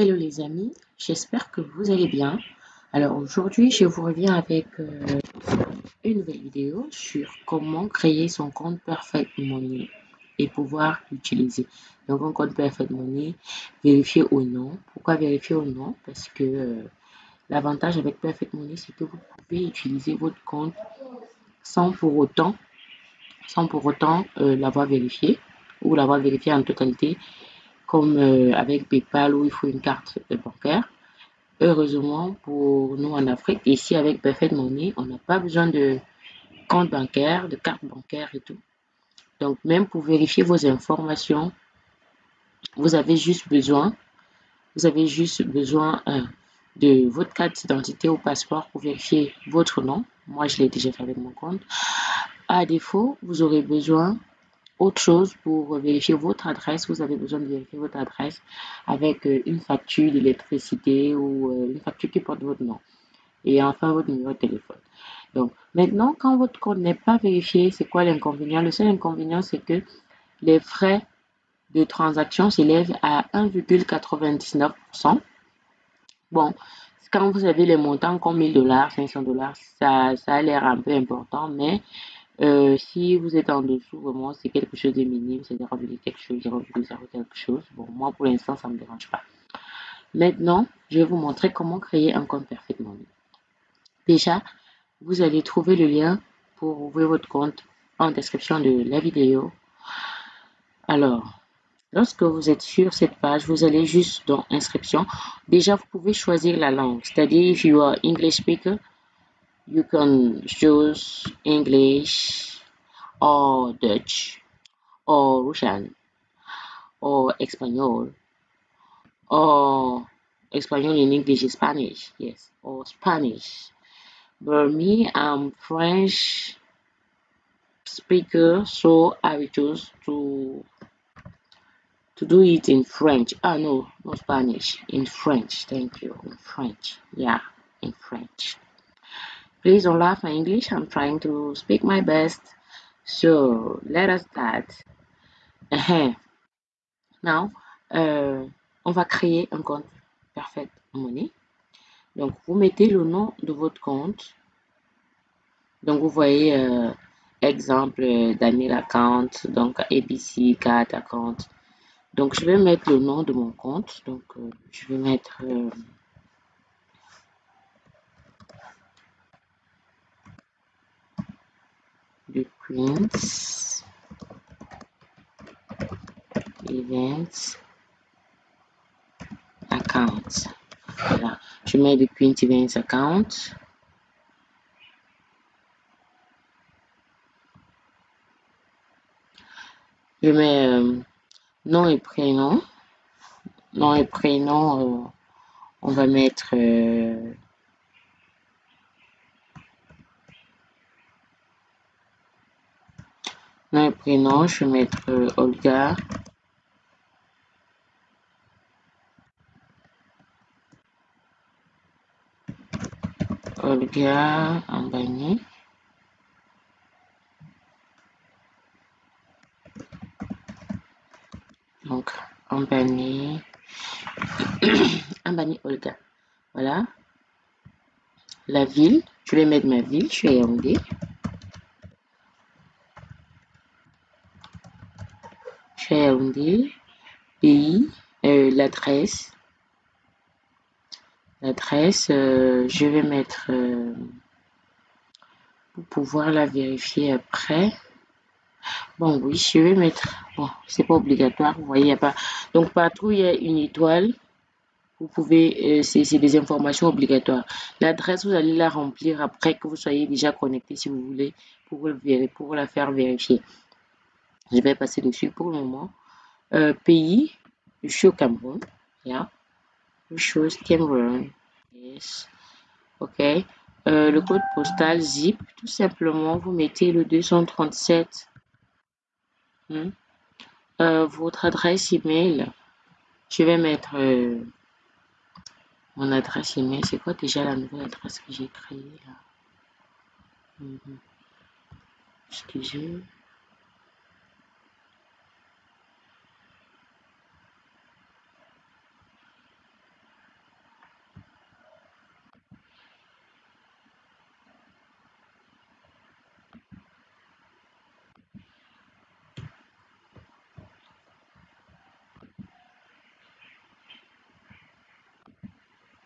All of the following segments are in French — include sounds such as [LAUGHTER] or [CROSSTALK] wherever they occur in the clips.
Hello les amis, j'espère que vous allez bien. Alors aujourd'hui, je vous reviens avec euh, une nouvelle vidéo sur comment créer son compte Perfect Money et pouvoir l'utiliser. Donc un compte Perfect Money, vérifier au nom. Pourquoi vérifier au nom Parce que euh, l'avantage avec Perfect Money, c'est que vous pouvez utiliser votre compte sans pour autant, sans pour autant euh, l'avoir vérifié ou l'avoir vérifié en totalité comme euh, avec PayPal où il faut une carte bancaire. Heureusement pour nous en Afrique, ici avec Perfect Money, on n'a pas besoin de compte bancaire, de carte bancaire et tout. Donc même pour vérifier vos informations, vous avez juste besoin, vous avez juste besoin euh, de votre carte d'identité ou passeport pour vérifier votre nom. Moi, je l'ai déjà fait avec mon compte. À défaut, vous aurez besoin autre chose pour vérifier votre adresse, vous avez besoin de vérifier votre adresse avec euh, une facture d'électricité ou euh, une facture qui porte votre nom. Et enfin, votre numéro de téléphone. Donc, maintenant, quand votre compte n'est pas vérifié, c'est quoi l'inconvénient? Le seul inconvénient, c'est que les frais de transaction s'élèvent à 1,99%. Bon, quand vous avez les montants comme 1000 dollars, 500 dollars, ça, ça a l'air un peu important, mais euh, si vous êtes en dessous, vraiment, c'est quelque chose de minime, c'est 0,0 quelque chose, 0,0 quelque chose. Bon, moi, pour l'instant, ça ne me dérange pas. Maintenant, je vais vous montrer comment créer un compte parfaitement. Déjà, vous allez trouver le lien pour ouvrir votre compte en description de la vidéo. Alors, lorsque vous êtes sur cette page, vous allez juste dans inscription. Déjà, vous pouvez choisir la langue. C'est-à-dire, if you are English speaker, you can choose English or Dutch or Russian or Espanol or Espanol in English is Spanish, yes, or Spanish. But me, I'm French speaker, so I will choose to to do it in French. Ah no, not Spanish, in French. Thank you, in French. Yeah, in French. Please don't laugh my English. I'm trying to speak my best. So let us start. Now, euh, on va créer un compte Perfect Money. Donc, vous mettez le nom de votre compte. Donc, vous voyez, euh, exemple, Daniel Account, donc ABC Card Account. Donc, je vais mettre le nom de mon compte. Donc, euh, je vais mettre... Euh, the Queens Events Account. Voilà. Je mets le Queen Events Account. Je mets euh, nom et prénom. Nom et prénom, euh, on va mettre euh, nom et prénom, je vais mettre euh, Olga. Olga Ambani. Donc, Ambani. [COUGHS] Ambani Olga. Voilà. La ville, je vais mettre ma ville, je suis à Yaoundé. Pays, euh, l'adresse. L'adresse, euh, je vais mettre euh, pour pouvoir la vérifier après. Bon, oui, je vais mettre. Bon, c'est pas obligatoire, vous voyez, il n'y a pas. Donc, partout, il y a une étoile. Vous pouvez, c'est des informations obligatoires. L'adresse, vous allez la remplir après que vous soyez déjà connecté, si vous voulez, pour, le, pour la faire vérifier. Je vais passer dessus pour le moment. Euh, pays, je suis au Cameroun. Yeah. Cameroun. Yes. OK. Euh, le code postal zip, tout simplement, vous mettez le 237. Hmm. Euh, votre adresse email, je vais mettre mon adresse email. C'est quoi déjà la nouvelle adresse que j'ai créée là? Mm -hmm. Excusez.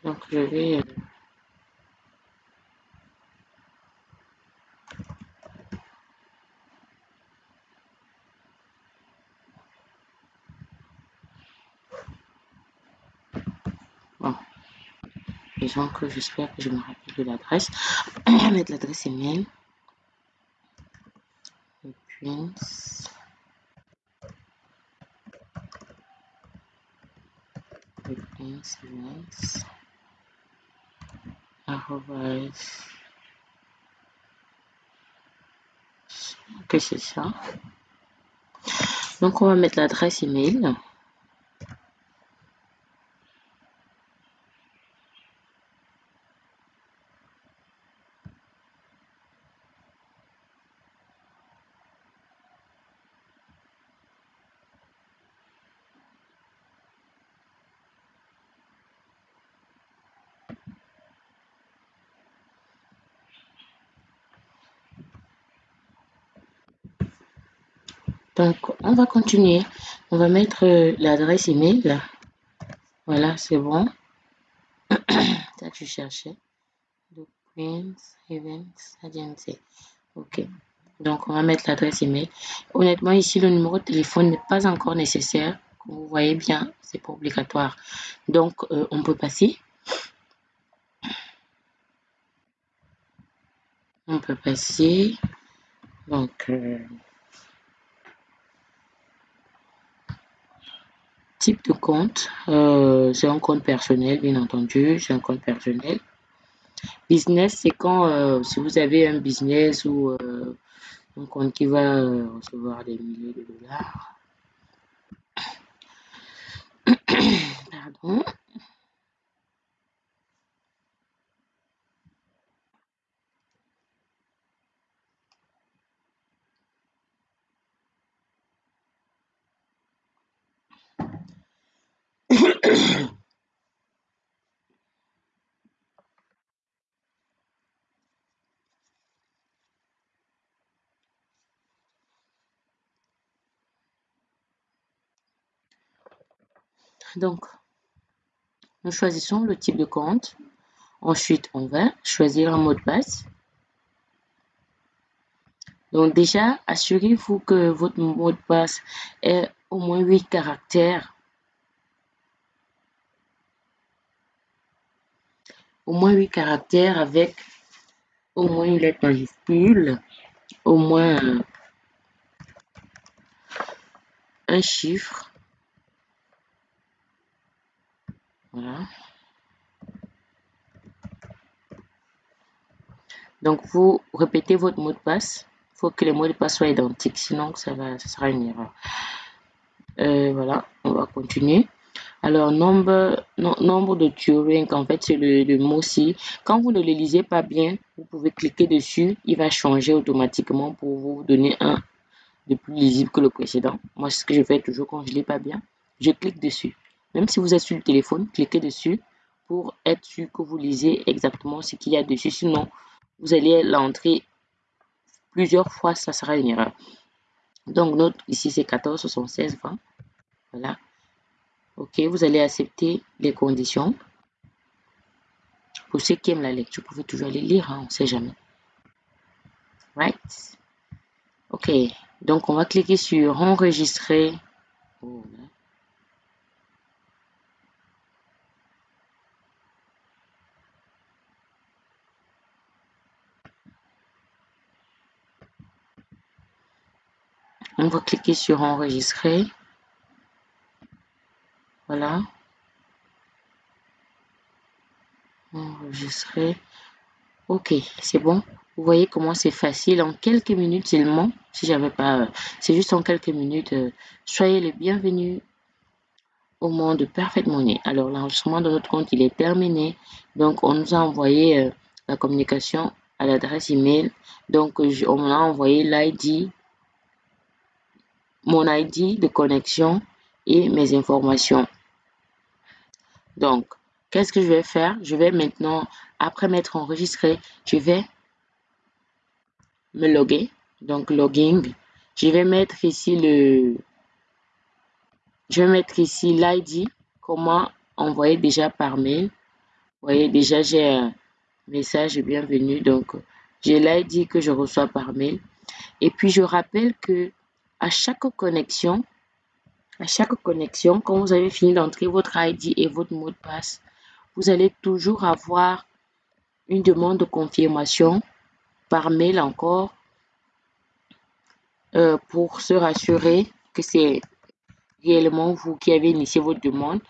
Donc, je vais... Bon. Disons que j'espère que je me rappelle de l'adresse. [CLEARS THROAT] Mettre l'adresse email. Prince. Prince Que c'est ça? Donc on va mettre l'adresse email On va continuer. On va mettre euh, l'adresse email. Voilà, c'est bon. [COUGHS] Ça je cherchais. Events Agency. Ok. Donc, on va mettre l'adresse email. Honnêtement, ici, le numéro de téléphone n'est pas encore nécessaire. Comme vous voyez bien, c'est pas obligatoire. Donc, euh, on peut passer. On peut passer. Donc, euh, Type de compte, euh, c'est un compte personnel, bien entendu, c'est un compte personnel. Business, c'est quand euh, si vous avez un business ou euh, un compte qui va recevoir des milliers de dollars. [COUGHS] Pardon. [CLEARS THROAT] Donc, nous choisissons le type de compte. Ensuite, on va choisir un mot de passe. Donc déjà, assurez-vous que votre mot de passe est au moins 8 caractères. Au moins 8 caractères avec au moins une lettre majuscule, au moins un chiffre Voilà. Donc, vous répétez votre mot de passe. Il faut que les mots de passe soient identiques, sinon ça, va, sera une erreur. Euh, voilà, on va continuer. Alors, nombre, nombre de Turing, en fait, c'est le, mot-ci. Quand vous ne le lisez pas bien, vous pouvez cliquer dessus. Il va changer automatiquement pour vous donner un de plus lisible que le précédent. Moi, c'est ce que je fais toujours quand je ne pas bien. Je clique dessus. Même si vous êtes sur le téléphone, cliquez dessus pour être sûr que vous lisez exactement ce qu'il y a dessus. Sinon, vous allez l'entrer plusieurs fois, ça sera une erreur. Donc, notre ici, c'est 14, 76, 20. Voilà. OK, vous allez accepter les conditions. Pour ceux qui aiment la lecture, vous pouvez toujours aller lire, hein, on ne sait jamais. Right? OK, donc on va cliquer sur enregistrer. On va cliquer sur enregistrer. Voilà. Enregistrer. Ok, c'est bon. Vous voyez comment c'est facile. En quelques minutes seulement, si j'avais pas... C'est juste en quelques minutes. Euh, soyez les bienvenus au monde de Perfect Money. Alors, l'enregistrement de notre compte, il est terminé. Donc, on nous a envoyé euh, la communication à l'adresse email. Donc, on a envoyé l'ID mon ID de connexion et mes informations. Donc, qu'est-ce que je vais faire? Je vais maintenant, après m'être enregistré, je vais me loguer. Donc, logging. Je vais mettre ici le... Je vais mettre ici l'ID, comment envoyer déjà par mail. voyez, déjà, j'ai un message bienvenue. Donc, j'ai dit que je reçois par mail. Et puis, je rappelle que à chaque connexion, à chaque connexion, quand vous avez fini d'entrer votre ID et votre mot de passe, vous allez toujours avoir une demande de confirmation par mail encore euh, pour se rassurer que c'est réellement vous qui avez initié votre demande.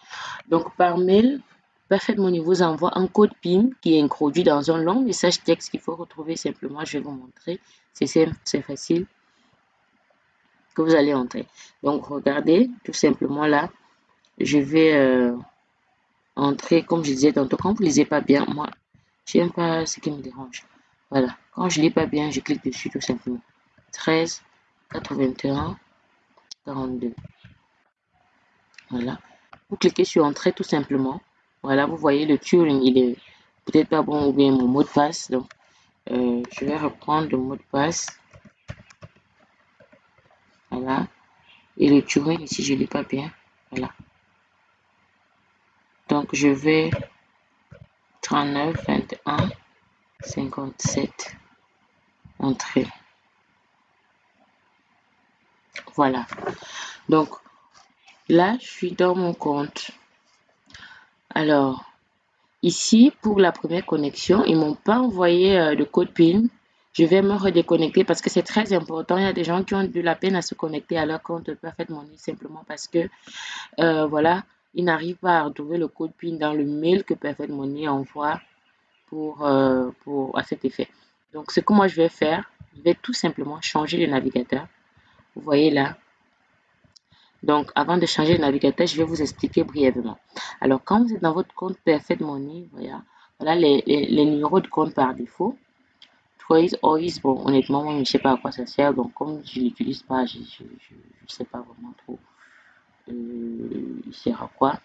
Donc, par mail, Perfect Money vous envoie un code PIN qui est introduit dans un long message texte qu'il faut retrouver simplement. Je vais vous montrer. C'est simple, c'est facile que vous allez entrer. Donc, regardez, tout simplement là, je vais euh, entrer, comme je disais tantôt, quand vous lisez pas bien, moi, j'aime pas ce qui me dérange. Voilà, quand je ne lis pas bien, je clique dessus tout simplement. 13, 81, 42. Voilà, vous cliquez sur Entrée tout simplement. Voilà, vous voyez le Turing, il est peut-être pas bon ou bien mon mot de passe. Donc, euh, je vais reprendre le mot de passe. Voilà. Et le Turing, ici, je ne l'ai pas bien. Voilà. Donc, je vais 39, 21, 57. Entrée. Voilà. Donc, là, je suis dans mon compte. Alors, ici, pour la première connexion, ils m'ont pas envoyé euh, le code PIN. Je vais me redéconnecter parce que c'est très important. Il y a des gens qui ont de la peine à se connecter à leur compte Perfect Money simplement parce que, euh, voilà, ils n'arrivent pas à retrouver le code PIN dans le mail que Perfect Money envoie pour, euh, pour, à cet effet. Donc, ce que moi je vais faire, je vais tout simplement changer le navigateur. Vous voyez là, donc, avant de changer le navigateur, je vais vous expliquer brièvement. Alors, quand vous êtes dans votre compte Perfect Money, voilà, voilà les, numéros de compte par défaut. Ois, bon, honnêtement, moi, je ne sais pas à quoi ça sert. Donc, comme je ne l'utilise pas, je ne sais pas vraiment trop euh, il sert à quoi.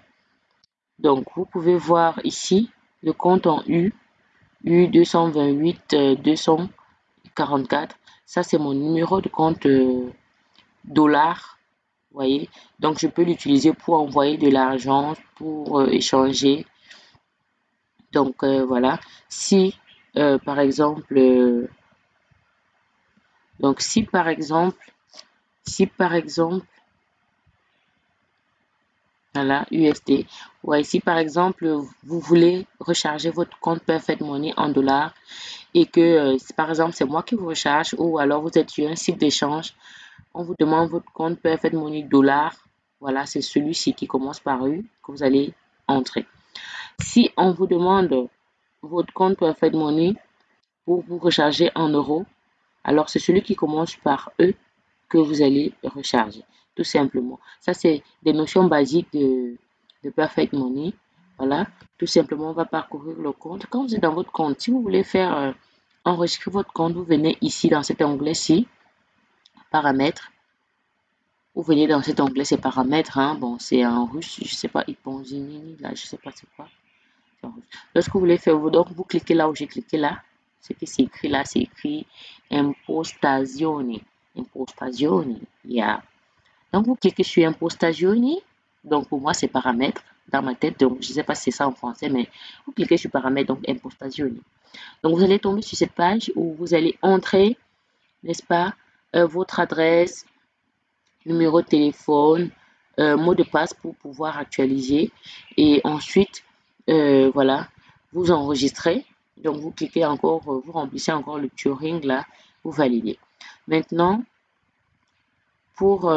Donc, vous pouvez voir ici le compte en U, U228 244. Ça, c'est mon numéro de compte euh, dollar voyez donc je peux l'utiliser pour envoyer de l'argent pour euh, échanger donc euh, voilà si euh, par exemple donc si par exemple si par exemple voilà USD ouais si par exemple vous voulez recharger votre compte Perfect Money en dollars et que par exemple c'est moi qui vous recharge ou alors vous êtes sur un site d'échange on vous demande votre compte Perfect Money dollar. Voilà, c'est celui-ci qui commence par U que vous allez entrer. Si on vous demande votre compte Perfect Money pour vous recharger en euros, alors c'est celui qui commence par E que vous allez recharger, tout simplement. Ça, c'est des notions basiques de, Perfect Money. Voilà, tout simplement, on va parcourir le compte. Quand vous êtes dans votre compte, si vous voulez faire euh, enregistrer votre compte, vous venez ici dans cet onglet-ci paramètres. Vous venez dans cet onglet, c'est paramètres. Hein. Bon, c'est en russe, je sais pas, là, je sais pas c'est quoi. Lorsque vous voulez faire, donc vous cliquez là où j'ai cliqué là. Ce qui c'est écrit là, c'est écrit impostazione. Impostazione. Yeah. Donc vous cliquez sur impostazione. Donc pour moi, c'est paramètres dans ma tête. Donc je sais pas si c'est ça en français, mais vous cliquez sur paramètres, donc impostazione. Donc vous allez tomber sur cette page où vous allez entrer, n'est-ce pas, euh, votre adresse, numéro de téléphone, euh, mot de passe pour pouvoir actualiser. Et ensuite, euh, voilà, vous enregistrez. Donc, vous cliquez encore, vous remplissez encore le Turing là, vous validez. Maintenant, pour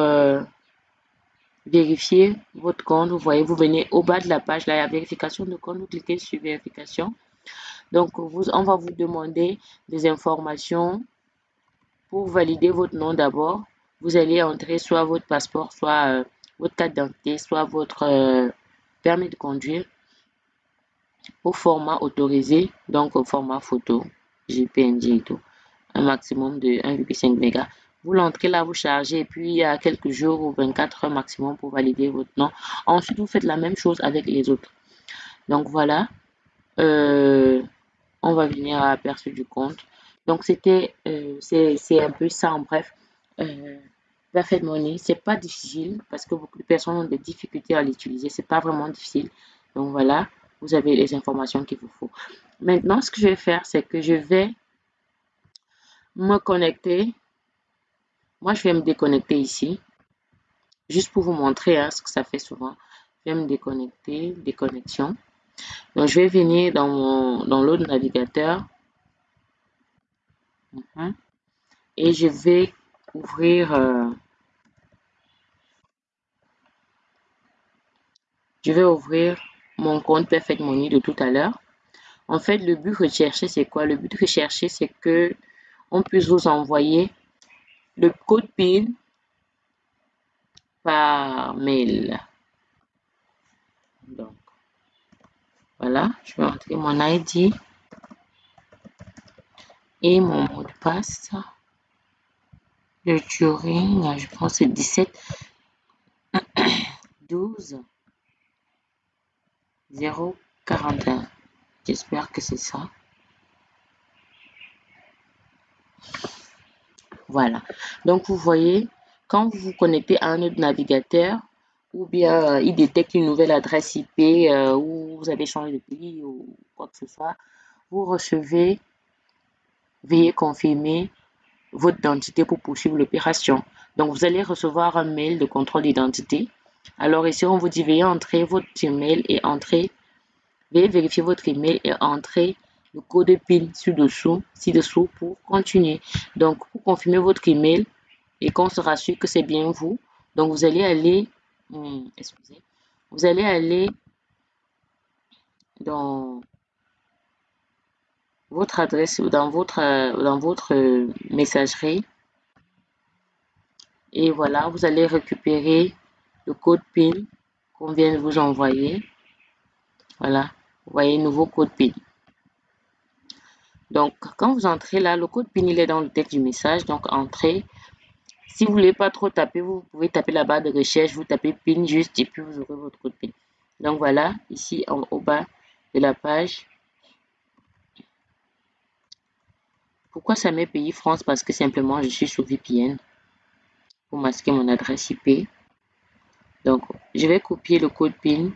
vérifier votre compte, vous voyez, vous venez au bas de la page, là, la vérification de compte, vous cliquez sur vérification. Donc, vous, on va vous demander des informations pour valider votre nom d'abord, vous allez entrer soit votre passeport, soit euh, votre carte d'identité, soit votre euh, permis de conduire au format autorisé, donc au format photo, JPNG et tout, un maximum de 1,5 mégas. Vous l'entrez là, vous chargez, et puis il y a quelques jours ou 24 heures maximum pour valider votre nom. Ensuite, vous faites la même chose avec les autres. Donc voilà, euh, on va venir à l'aperçu du compte. Donc, c'était, euh, c'est un peu ça en bref. Euh, Perfect Money, c'est pas difficile parce que beaucoup de personnes ont des difficultés à l'utiliser. C'est pas vraiment difficile. Donc voilà, vous avez les informations qu'il vous faut. Maintenant, ce que je vais faire, c'est que je vais me connecter. Moi, je vais me déconnecter ici. Juste pour vous montrer hein, ce que ça fait souvent. Je vais me déconnecter, déconnexion. Donc, je vais venir dans, mon, dans l'autre navigateur. Mhm. Et je vais ouvrir... Euh, je vais ouvrir mon compte Perfect Money de tout à l'heure. En fait, le but recherché, c'est quoi? Le but recherché, c'est que on puisse vous envoyer le code PIN par mail. Donc, voilà, je vais entrer mon ID et mon mot de passe. Le Turing, je pense c'est 17 12 041. J'espère que c'est ça. Voilà. Donc, vous voyez, quand vous vous connectez à un autre navigateur, ou bien euh, il détecte une nouvelle adresse IP, euh, ou vous avez changé de pays, ou quoi que ce soit, vous recevez, veuillez confirmer votre identité pour poursuivre l'opération. Donc, vous allez recevoir un mail de contrôle d'identité. Alors ici, on vous dit veuillez entrer votre email et entrer, veuillez vérifier votre email et entrer le code PIN ci-dessous, pour continuer. Donc, pour confirmer votre email et qu'on se rassure que c'est bien vous, donc vous allez aller, hmm, excusez, vous allez aller dans votre adresse, dans votre, dans votre messagerie. Et voilà, vous allez récupérer le code PIN qu'on vient de vous envoyer. Voilà, vous voyez, nouveau code PIN. Donc, quand vous entrez là, le code PIN, il est dans le texte du message. Donc, entrez. Si vous ne voulez pas trop taper, vous pouvez taper la barre de recherche, vous tapez PIN juste et puis vous aurez votre code PIN. Donc, voilà, ici au bas de la page. Pourquoi ça met pays France? Parce que simplement, je suis sous VPN pour masquer mon adresse IP. Donc, je vais copier le code PIN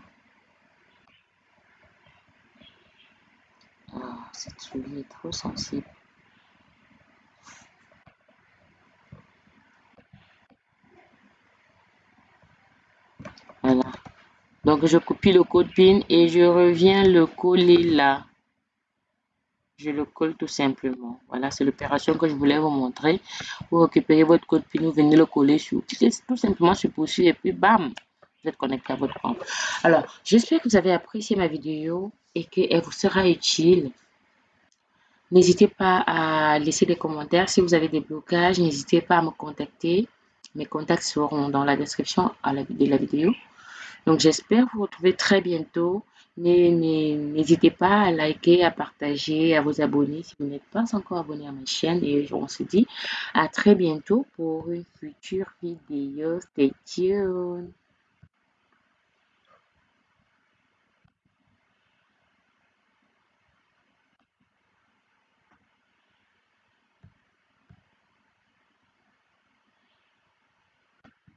cette souris est trop sensible. Voilà. Donc, je copie le code PIN et je reviens le coller là. Je le colle tout simplement. Voilà, c'est l'opération que je voulais vous montrer. Vous récupérez votre code PIN, vous venez le coller sur, tout simplement sur poursuivre et puis bam, vous êtes connecté à votre compte. Alors, j'espère que vous avez apprécié ma vidéo et qu'elle vous sera utile. N'hésitez pas à laisser des commentaires. Si vous avez des blocages, n'hésitez pas à me contacter. Mes contacts seront dans la description de la vidéo. Donc, j'espère vous retrouver très bientôt. N'hésitez pas à liker, à partager, à vous abonner si vous n'êtes pas encore abonné à ma chaîne. Et on se dit à très bientôt pour une future vidéo. Stay tuned.